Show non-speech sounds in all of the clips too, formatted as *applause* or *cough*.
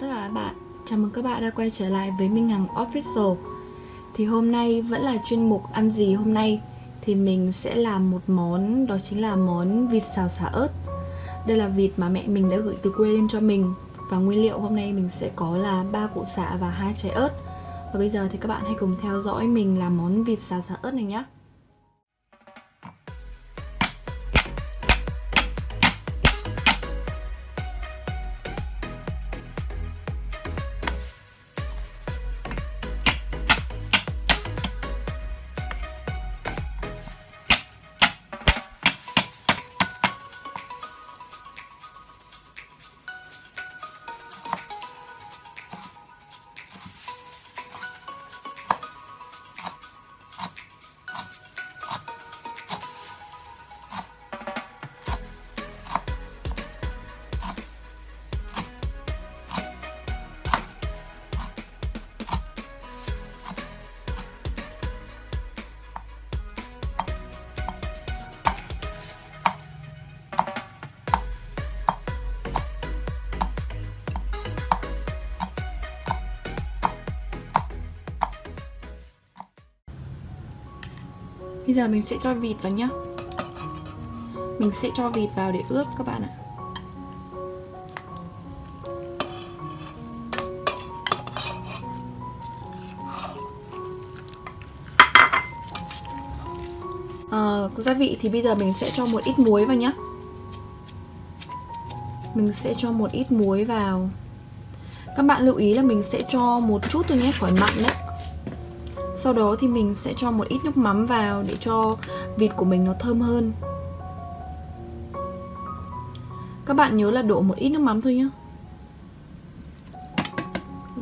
chào tất cả các bạn. Chào mừng các bạn đã quay trở lại với Minh Hằng Official. Thì hôm nay vẫn là chuyên mục ăn gì hôm nay? Thì mình sẽ làm một món, Đó chính là món vịt xào xả ớt. Đây là vịt mà mẹ mình đã gửi từ quê lên cho mình. Và nguyên liệu hôm nay mình sẽ có là ba củ xả và hai trái ớt. Và bây giờ thì các bạn hãy cùng theo dõi mình làm món vịt xào xả ớt này nhé Bây giờ mình sẽ cho vịt vào nhá. Mình sẽ cho vịt vào để ướp các bạn ạ. À, Gia vị thì bây giờ mình sẽ cho một ít muối vào nhá. Mình sẽ cho một ít muối vào. Các bạn lưu ý là mình sẽ cho một chút thôi nhé, khỏi mặn đấy sau đó thì mình sẽ cho một ít nước mắm vào để cho vịt của mình nó thơm hơn. Các bạn nhớ là đổ một ít nước mắm thôi nhé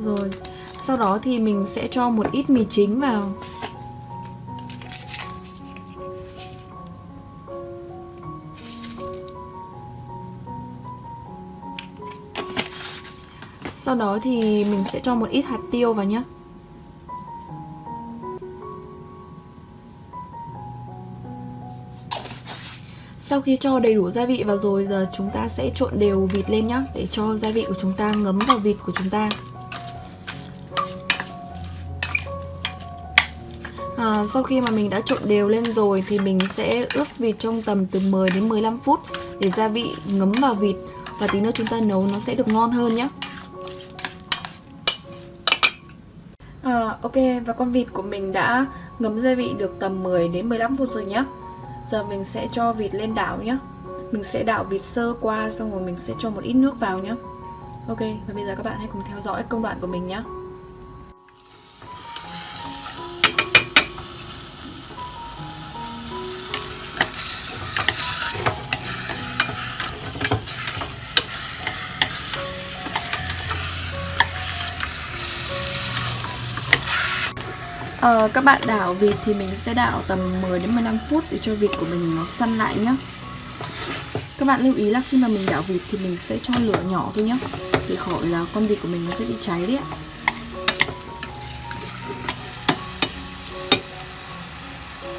Rồi, Sau đó thì mình sẽ cho một ít mì chính vào. Sau đó thì mình sẽ cho một ít hạt tiêu vào nhé Sau khi cho đầy đủ gia vị vào rồi giờ chúng ta sẽ trộn đều vịt lên nhá Để cho gia vị của chúng ta ngấm vào vịt của chúng ta. À, Sau khi mà mình đã trộn đều lên rồi thì mình sẽ ướp vịt trong tầm từ 10 đến 15 phút Để gia vị ngấm vào vịt và tí nữa chúng ta nấu nó sẽ được ngon hơn nhé à, Ok và con vịt của mình đã ngấm gia vị được tầm 10 đến 15 phút rồi nhé Giờ mình sẽ cho vịt lên đảo nhé Mình sẽ đảo vịt sơ qua xong rồi mình sẽ cho một ít nước vào nhé Ok, và bây giờ các bạn hãy cùng theo dõi công đoạn của mình nhé à, các bạn đảo vịt thì mình sẽ đảo tầm 10 đến 15 phút để cho vịt của mình nó săn lại nhá. Các bạn lưu ý là khi mà mình đảo vịt thì mình sẽ cho lửa nhỏ thôi nhá để khỏi là con vịt của mình nó sẽ bị cháy đấy ạ.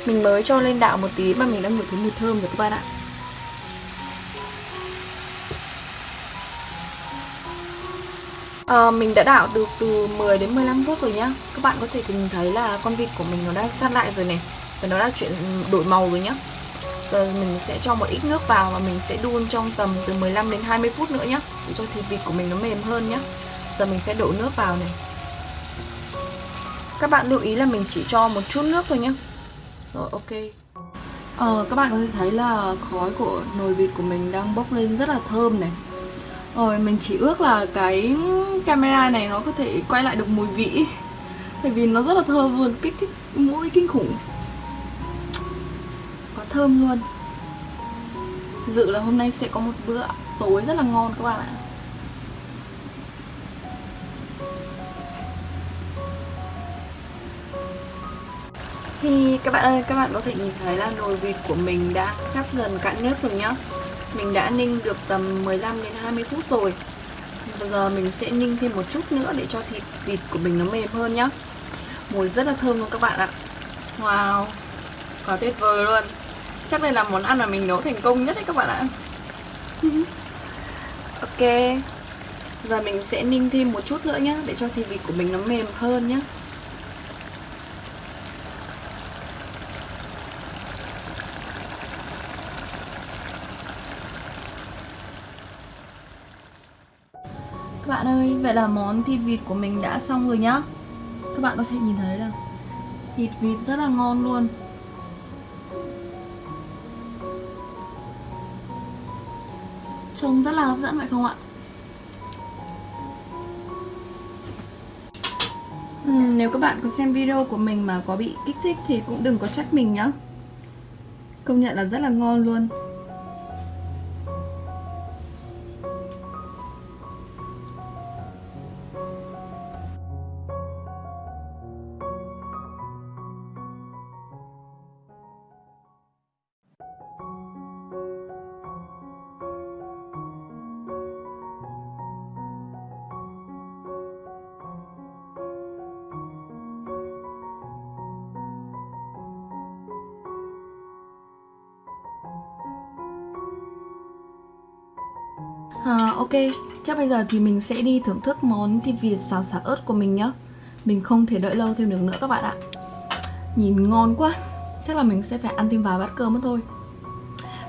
Mình mới cho lên đảo một tí mà mình đã ngửi thấy mùi thơm rồi các bạn ạ. À, Mình đã đảo được từ 10 đến 15 phút rồi nhá. Các bạn có thể nhìn thấy là con vịt của mình nó đang sát lại rồi này. Và nó đã chuyển đổi màu rồi nhá. Giờ mình sẽ cho một ít nước vào và mình sẽ đun trong tầm từ 15 đến 20 phút nữa nhá Để cho thịt vịt của mình nó mềm hơn nhá. Giờ mình sẽ đổ nước vào này. Các bạn lưu ý là mình chỉ cho một chút nước thôi nhá. Rồi ok. Ờ, các bạn có thể thấy là khói của nồi vịt của mình đang bốc lên rất là thơm này rồi mình chỉ ước là cái camera này nó có thể quay lại được mùi vị. Tại vì nó rất là thơm luôn, kích thích mũi kinh khủng. Quá thơm luôn. Dự là hôm nay sẽ có một bữa tối rất là ngon các bạn ạ. Thì các bạn ơi, các bạn có thể nhìn thấy là nồi vịt của mình đã sắp dần cạn nước rồi nhá mình đã ninh được tầm 15 đến 20 phút rồi. Bây giờ mình sẽ ninh thêm một chút nữa để cho thịt vịt của mình nó mềm hơn nhá. Mùi rất là thơm luôn các bạn ạ. Wow, Quá tuyệt vời luôn. Chắc đây là món ăn mà mình nấu thành công nhất đấy các bạn ạ. *laughs* Ok, giờ mình sẽ ninh thêm một chút nữa nhá, Để cho thịt vịt của mình nó mềm hơn nhá. Bạn ơi, vậy là món thịt vịt của mình đã xong rồi nhá. Các bạn có thể nhìn thấy là thịt vịt rất là ngon luôn. Trông rất là hấp dẫn phải không ạ? Uhm, nếu các bạn có xem video của mình mà có bị kích thích thì cũng đừng có trách mình nhá. Công nhận là rất là ngon luôn. À, ok, chắc bây giờ thì mình sẽ đi thưởng thức món thịt vịt xào xả ớt của mình nhá. Mình không thể đợi lâu thêm được nữa các bạn ạ. Nhìn ngon quá, chắc là mình sẽ phải ăn thêm vài bát cơm mất thôi.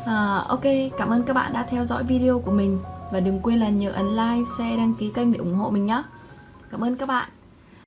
À, Ok, cảm ơn các bạn đã theo dõi video của mình. Và đừng quên là nhớ ấn like, share, đăng ký kênh để ủng hộ mình nhé Cảm ơn các bạn.